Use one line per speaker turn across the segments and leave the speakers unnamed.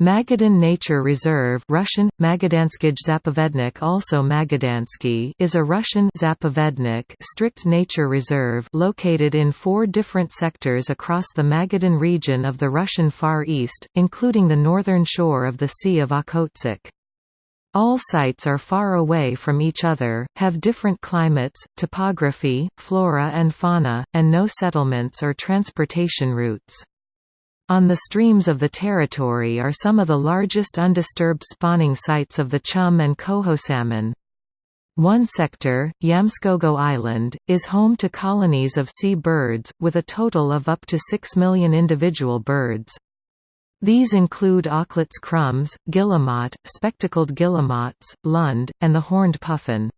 Magadan Nature Reserve Russian, Magadanskij Zapovednik also Magadansky is a Russian Zapovednik strict nature reserve located in four different sectors across the Magadan region of the Russian Far East, including the northern shore of the Sea of Okhotsk. All sites are far away from each other, have different climates, topography, flora and fauna, and no settlements or transportation routes. On the streams of the territory are some of the largest undisturbed spawning sites of the chum and coho salmon. One sector, Yamskogo Island, is home to colonies of sea birds, with a total of up to 6 million individual birds. These include auklets crumbs, guillemot, spectacled guillemots, lund, and the horned puffin.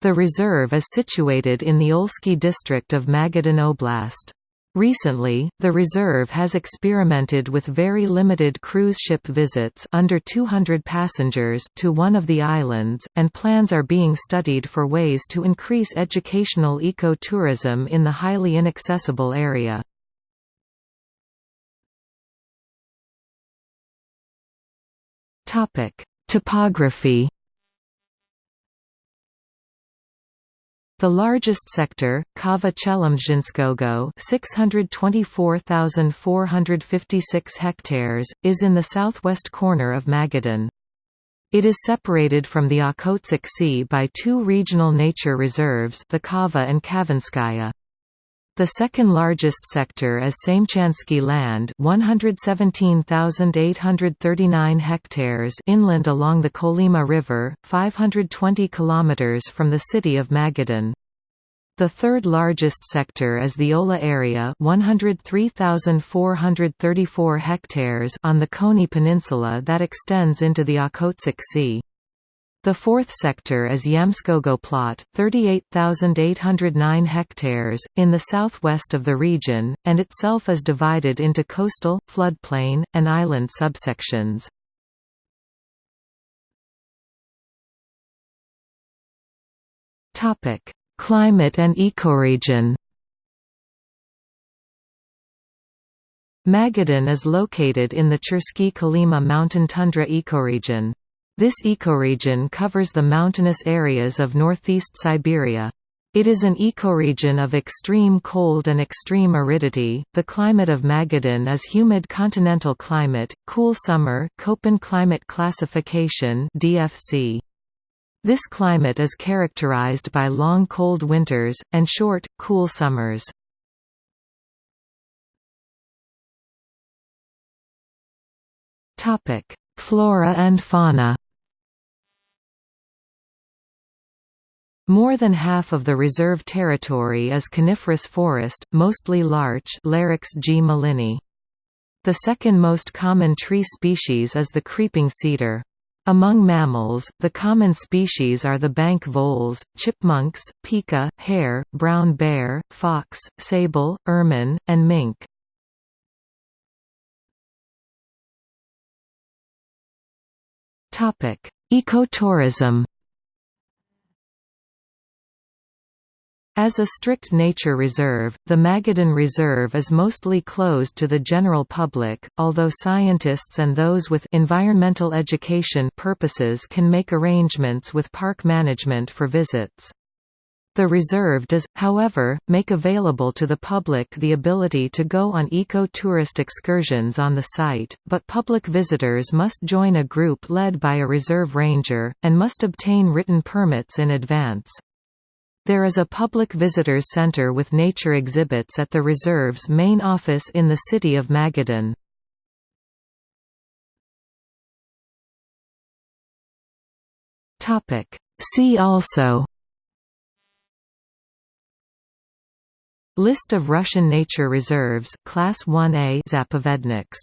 The reserve is situated in the Olsky district of Magadan Oblast. Recently, the reserve has experimented with very limited cruise ship visits under 200 passengers to one of the islands, and plans are being studied for ways to increase educational ecotourism in the highly inaccessible area. Topography The largest sector, Kava Chelemzhinskogo 624,456 hectares, is in the southwest corner of Magadan. It is separated from the Okhotsk Sea by two regional nature reserves the Kava and Kavanskaya. The second largest sector is Samchansky land 117,839 hectares inland along the Kolyma River, 520 km from the city of Magadan. The third largest sector is the Ola area 103,434 hectares on the Koni Peninsula that extends into the Okhotsk Sea. The fourth sector is Yamskogo plot, 38,809 hectares, in the southwest of the region, and itself is divided into coastal, floodplain, and island subsections. Climate and ecoregion Magadan is located in the Chersky Kolyma mountain tundra ecoregion. This ecoregion covers the mountainous areas of northeast Siberia. It is an ecoregion of extreme cold and extreme aridity. The climate of Magadan is humid continental climate, cool summer, Köppen climate classification (DFC). This climate is characterized by long cold winters and short, cool summers. Topic: Flora and fauna. More than half of the reserve territory is coniferous forest, mostly larch Larix. The second most common tree species is the creeping cedar. Among mammals, the common species are the bank voles, chipmunks, pika, hare, brown bear, fox, sable, ermine, and mink. Ecotourism As a strict nature reserve, the Magadan Reserve is mostly closed to the general public, although scientists and those with environmental education purposes can make arrangements with park management for visits. The reserve does, however, make available to the public the ability to go on eco-tourist excursions on the site, but public visitors must join a group led by a reserve ranger, and must obtain written permits in advance. There is a public visitors center with nature exhibits at the reserve's main office in the city of Magadan. See also List of Russian nature reserves Class 1A Zapovedniks